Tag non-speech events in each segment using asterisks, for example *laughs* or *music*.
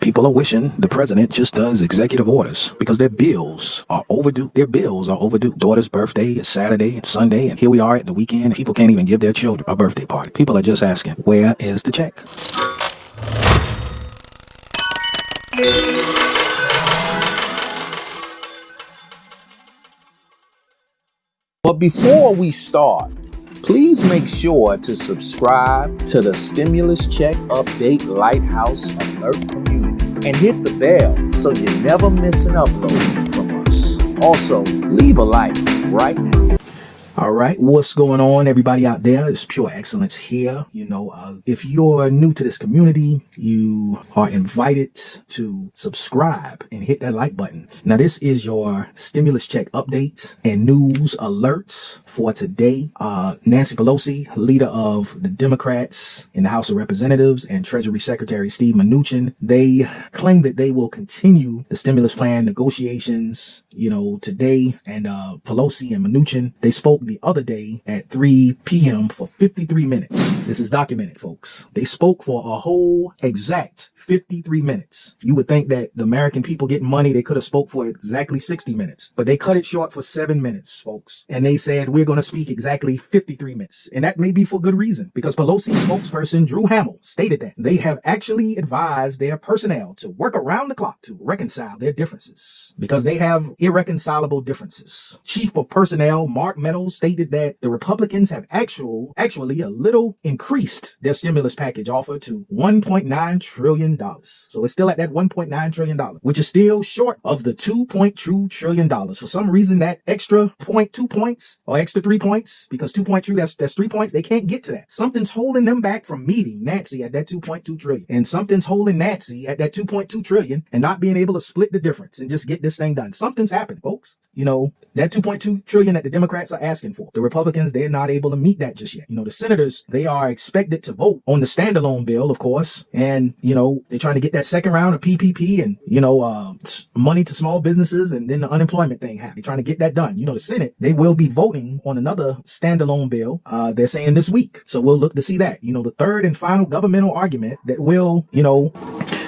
People are wishing the president just does executive orders because their bills are overdue. Their bills are overdue. Daughter's birthday is Saturday and Sunday, and here we are at the weekend. People can't even give their children a birthday party. People are just asking, where is the check? But before we start, please make sure to subscribe to the Stimulus Check Update Lighthouse Alert community and hit the bell so you never miss an upload from us. Also, leave a like right now. All right, what's going on, everybody out there? It's Pure Excellence here. You know, uh, if you're new to this community, you are invited to subscribe and hit that like button. Now, this is your stimulus check updates and news alerts for today. Uh, Nancy Pelosi, leader of the Democrats in the House of Representatives, and Treasury Secretary Steve Mnuchin, they claim that they will continue the stimulus plan negotiations, you know, today. And uh, Pelosi and Mnuchin, they spoke the other day at 3 p.m. for 53 minutes. This is documented, folks. They spoke for a whole exact 53 minutes. You would think that the American people getting money, they could have spoke for exactly 60 minutes, but they cut it short for seven minutes, folks. And they said, we're going to speak exactly 53 minutes. And that may be for good reason because Pelosi spokesperson Drew Hammill stated that they have actually advised their personnel to work around the clock to reconcile their differences because they have irreconcilable differences. Chief of Personnel Mark Meadows stated that the Republicans have actual, actually a little increased their stimulus package offer to $1.9 trillion. So it's still at that $1.9 trillion, which is still short of the $2.2 trillion. For some reason, that extra 0.2 points or extra three points, because 2.2, that's, that's three points. They can't get to that. Something's holding them back from meeting Nancy at that 2.2 trillion. And something's holding Nancy at that 2.2 trillion and not being able to split the difference and just get this thing done. Something's happened, folks. You know, that 2.2 trillion that the Democrats are asking for. The Republicans, they're not able to meet that just yet. You know, the senators, they are expected to vote on the standalone bill, of course. And, you know, they're trying to get that second round of PPP and, you know, uh, money to small businesses and then the unemployment thing. They're trying to get that done. You know, the Senate, they will be voting on another standalone bill. Uh, they're saying this week. So we'll look to see that. You know, the third and final governmental argument that will, you know,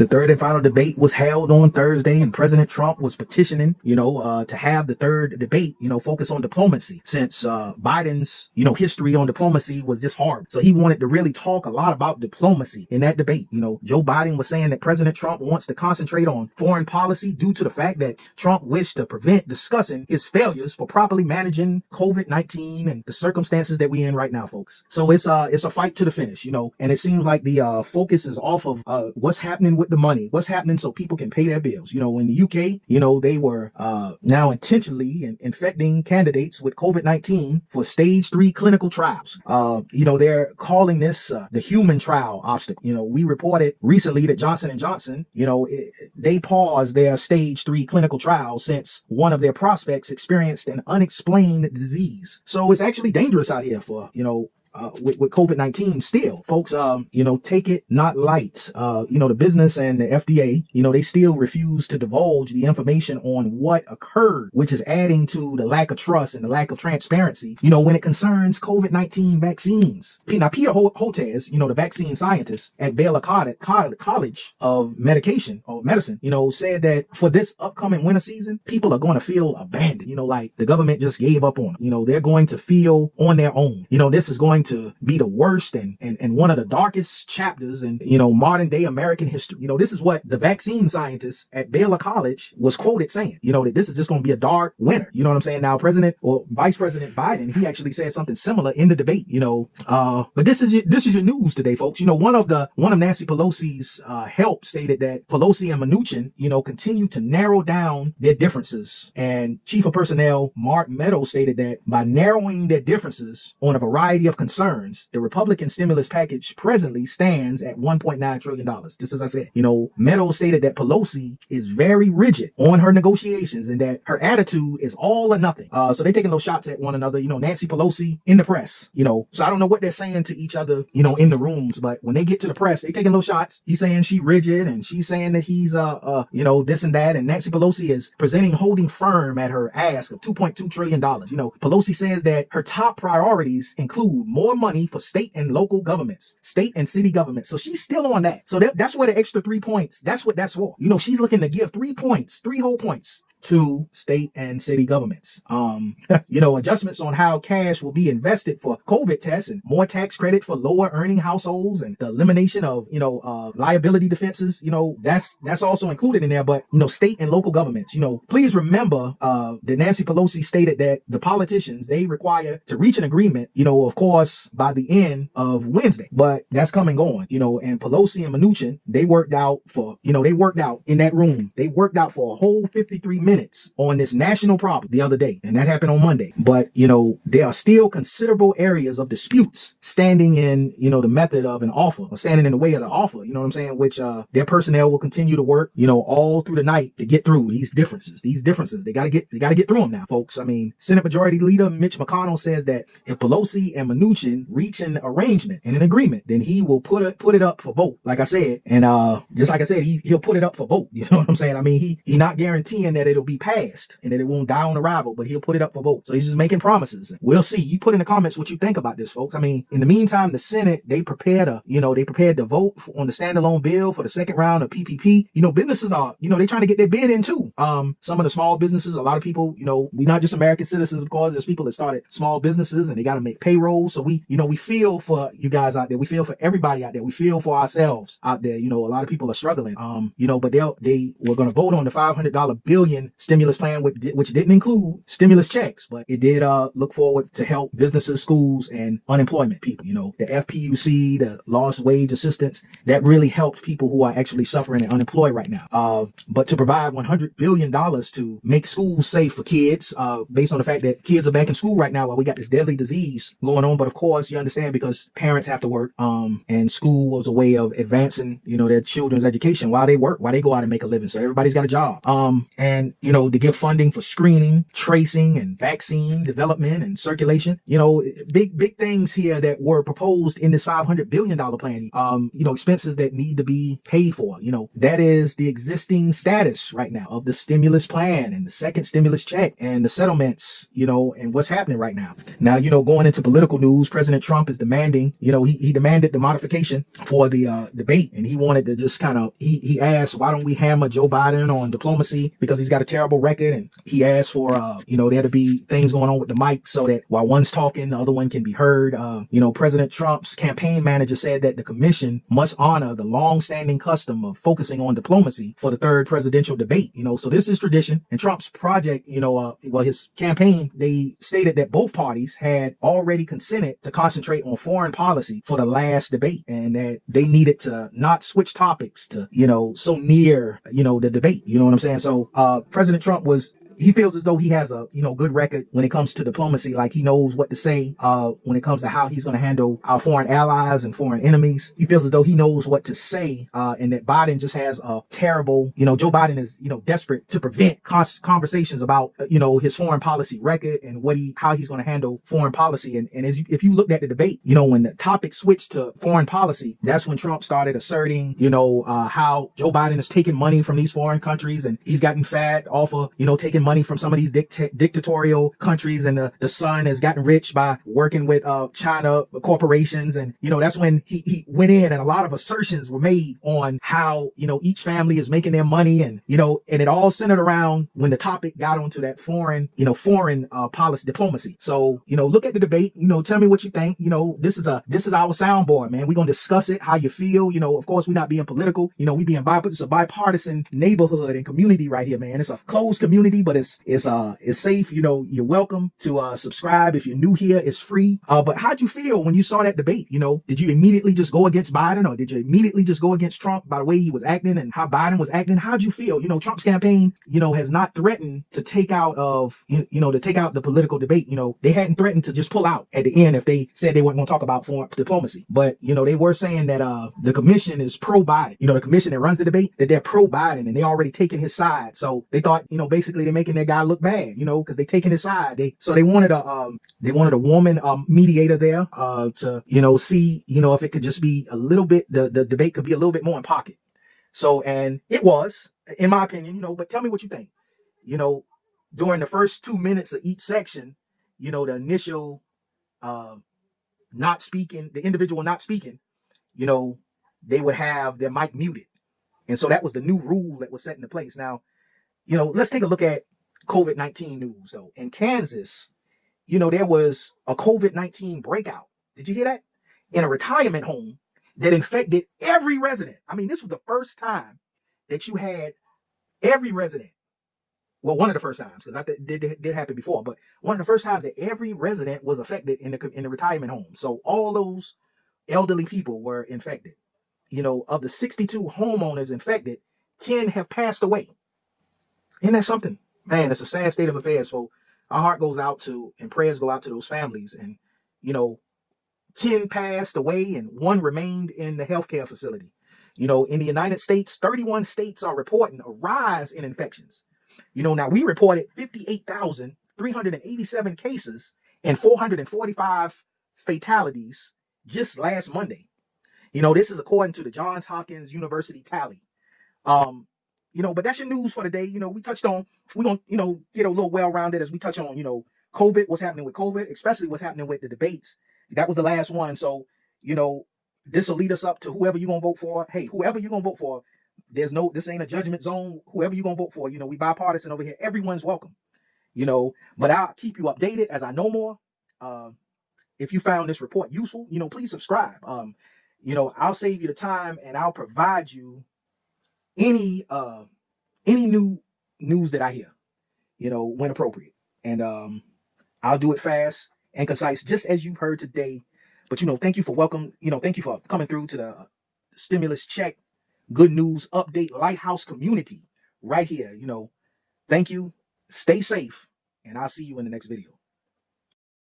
the third and final debate was held on Thursday and President Trump was petitioning, you know, uh, to have the third debate, you know, focus on diplomacy since, uh, Biden's, you know, history on diplomacy was just hard. So he wanted to really talk a lot about diplomacy in that debate. You know, Joe Biden was saying that President Trump wants to concentrate on foreign policy due to the fact that Trump wished to prevent discussing his failures for properly managing COVID-19 and the circumstances that we're in right now, folks. So it's, uh, it's a fight to the finish, you know, and it seems like the, uh, focus is off of, uh, what's happening with the money, what's happening so people can pay their bills. You know, in the UK, you know, they were uh, now intentionally in infecting candidates with COVID-19 for stage three clinical trials. Uh, you know, they're calling this uh, the human trial obstacle. You know, we reported recently that Johnson & Johnson, you know, it, they paused their stage three clinical trial since one of their prospects experienced an unexplained disease. So it's actually dangerous out here for, you know, uh, with, with COVID-19 still. Folks, um, you know, take it not light. Uh, you know, the business and the FDA, you know, they still refuse to divulge the information on what occurred, which is adding to the lack of trust and the lack of transparency, you know, when it concerns COVID-19 vaccines. Now, Peter Hotez, you know, the vaccine scientist at Baylor College of Medication or Medicine, you know, said that for this upcoming winter season, people are going to feel abandoned, you know, like the government just gave up on them. You know, they're going to feel on their own. You know, this is going to be the worst and, and, and one of the darkest chapters in, you know, modern day American history. You know, this is what the vaccine scientist at Baylor College was quoted saying, you know, that this is just going to be a dark winter. You know what I'm saying? Now, President or Vice President Biden, he actually said something similar in the debate, you know, uh, but this is, this is your news today, folks. You know, one of the, one of Nancy Pelosi's, uh, help stated that Pelosi and Mnuchin, you know, continue to narrow down their differences. And Chief of Personnel Mark Meadows stated that by narrowing their differences on a variety of concerns, the Republican stimulus package presently stands at $1.9 trillion. Just as I said, you know, Meadows stated that Pelosi is very rigid on her negotiations and that her attitude is all or nothing. Uh, so they're taking those shots at one another, you know, Nancy Pelosi in the press, you know, so I don't know what they're saying to each other, you know, in the rooms, but when they get to the press, they taking those shots. He's saying she rigid and she's saying that he's, uh, uh, you know, this and that. And Nancy Pelosi is presenting holding firm at her ask of $2.2 trillion. You know, Pelosi says that her top priorities include more more money for state and local governments, state and city governments. So she's still on that. So that, that's where the extra three points, that's what that's for. You know, she's looking to give three points, three whole points to state and city governments. Um, *laughs* you know, adjustments on how cash will be invested for COVID tests and more tax credit for lower earning households and the elimination of, you know, uh, liability defenses. You know, that's, that's also included in there. But, you know, state and local governments, you know, please remember, uh, that Nancy Pelosi stated that the politicians, they require to reach an agreement, you know, of course, by the end of Wednesday, but that's coming on, you know, and Pelosi and Mnuchin, they worked out for, you know, they worked out in that room. They worked out for a whole 53 minutes on this national problem the other day, and that happened on Monday. But, you know, there are still considerable areas of disputes standing in, you know, the method of an offer or standing in the way of the offer, you know what I'm saying? Which, uh, their personnel will continue to work, you know, all through the night to get through these differences, these differences. They gotta get, they gotta get through them now, folks. I mean, Senate Majority Leader Mitch McConnell says that if Pelosi and Mnuchin reach an arrangement and an agreement, then he will put it, put it up for vote. Like I said, and, uh, just like I said, he, he'll put it up for vote. *laughs* You know what I'm saying? I mean, he, he not guaranteeing that it'll be passed and that it won't die on arrival, but he'll put it up for vote. So he's just making promises. We'll see. You put in the comments what you think about this, folks. I mean, in the meantime, the Senate, they prepared a, you know, they prepared to vote on the standalone bill for the second round of PPP. You know, businesses are, you know, they're trying to get their bid in too. Um, some of the small businesses, a lot of people, you know, we're not just American citizens, of course, there's people that started small businesses and they got to make payroll. So we, you know, we feel for you guys out there. We feel for everybody out there. We feel for ourselves out there. You know, a lot of people are struggling. Um, you know, but they'll, they were going to vote on the $500 billion stimulus plan, which, which didn't include stimulus checks, but it did, uh, look forward to help businesses, schools, and unemployment people. You know, the FPUC, the lost wage assistance, that really helped people who are actually suffering and unemployed right now. Uh, but to provide $100 billion to make schools safe for kids, uh, based on the fact that kids are back in school right now while we got this deadly disease going on. But of course, you understand because parents have to work, um, and school was a way of advancing, you know, their children's education while they work, while they go out and make a living. So everybody's got a job. Um, and, you know, to give funding for screening, tracing, and vaccine development and circulation, you know, big, big things here that were proposed in this $500 billion plan. Um, you know, expenses that need to be paid for, you know, that is the existing status right now of the stimulus plan and the second stimulus check and the settlements, you know, and what's happening right now. Now, you know, going into political news, President Trump is demanding, you know, he, he demanded the modification for the, uh, debate and he wanted to just kind of, he, he asked, why don't we hammer Joe Biden on diplomacy because he's got a terrible record and he asked for, uh, you know, there to be things going on with the mic so that while one's talking, the other one can be heard. Uh, you know, President Trump's campaign manager said that the commission must honor the long-standing custom of focusing on diplomacy for the third presidential debate. You know, so this is tradition and Trump's project, you know, uh, well, his campaign, they stated that both parties had already consented to concentrate on foreign policy for the last debate and that they needed to not switch topics to, you know, so near, you know, the debate. You know what I'm saying? So, uh, President Trump was he feels as though he has a, you know, good record when it comes to diplomacy. Like he knows what to say, uh, when it comes to how he's going to handle our foreign allies and foreign enemies. He feels as though he knows what to say, uh, and that Biden just has a terrible, you know, Joe Biden is, you know, desperate to prevent conversations about, uh, you know, his foreign policy record and what he, how he's going to handle foreign policy. And, and as you, if you looked at the debate, you know, when the topic switched to foreign policy, that's when Trump started asserting, you know, uh, how Joe Biden is taking money from these foreign countries and he's gotten fat off of, you know, taking money from some of these dict- dictatorial countries and the, the son has gotten rich by working with, uh, China corporations. And, you know, that's when he, he went in and a lot of assertions were made on how, you know, each family is making their money and, you know, and it all centered around when the topic got onto that foreign, you know, foreign, uh, policy diplomacy. So, you know, look at the debate, you know, tell me what you think. You know, this is a, this is our soundboard, man. We're going to discuss it, how you feel. You know, of course, we're not being political. You know, we being bi, it's a bipartisan neighborhood and community right here, man. It's a closed community, but it's, it's, uh, it's safe. You know, you're welcome to, uh, subscribe. If you're new here, it's free. Uh, but how'd you feel when you saw that debate? You know, did you immediately just go against Biden or did you immediately just go against Trump by the way he was acting and how Biden was acting? How'd you feel? You know, Trump's campaign, you know, has not threatened to take out of, you know, to take out the political debate. You know, they hadn't threatened to just pull out at the end if they said they weren't going to talk about foreign diplomacy. But, you know, they were saying that, uh, the commission is pro Biden. You know, the commission that runs the debate, that they're pro Biden and they already taken his side. So they thought, you know, basically they're making their guy look bad, you know, because they taking his side. They, so they wanted a, um, they wanted a woman, um, mediator there, uh, to, you know, see, you know, if it could just be a little bit, the, the debate could be a little bit more in pocket. So, and it was, in my opinion, you know, but tell me what you think. You know, during the first two minutes of each section, you know, the initial, uh, not speaking, the individual not speaking, you know, they would have their mic muted. And so that was the new rule that was set into place. Now, you know, let's take a look at COVID 19 news though. In Kansas, you know, there was a COVID 19 breakout. Did you hear that? In a retirement home that infected every resident. I mean, this was the first time that you had every resident. Well, one of the first times, because I did, did happen before, but one of the first times that every resident was affected in the in the retirement home. So all those elderly people were infected. You know, of the 62 homeowners infected, 10 have passed away. Isn't that something? Man, it's a sad state of affairs. So our heart goes out to and prayers go out to those families. And, you know, 10 passed away and one remained in the healthcare facility. You know, in the United States, 31 states are reporting a rise in infections. You know, now we reported 58,387 cases and 445 fatalities just last Monday. You know, this is according to the Johns Hopkins University tally. Um, you know, but that's your news for the day. You know, we touched on, we're going to, you know, get a little well rounded as we touch on, you know, COVID, what's happening with COVID, especially what's happening with the debates. That was the last one. So, you know, this will lead us up to whoever you're going to vote for. Hey, whoever you're going to vote for, there's no, this ain't a judgment zone. Whoever you're going to vote for, you know, we bipartisan over here. Everyone's welcome, you know, but I'll keep you updated as I know more. Uh, if you found this report useful, you know, please subscribe. Um, you know, I'll save you the time and I'll provide you any uh any new news that I hear, you know, when appropriate. And um I'll do it fast and concise, just as you've heard today. But you know, thank you for welcome, you know, thank you for coming through to the stimulus check, good news update, lighthouse community right here. You know, thank you. Stay safe, and I'll see you in the next video.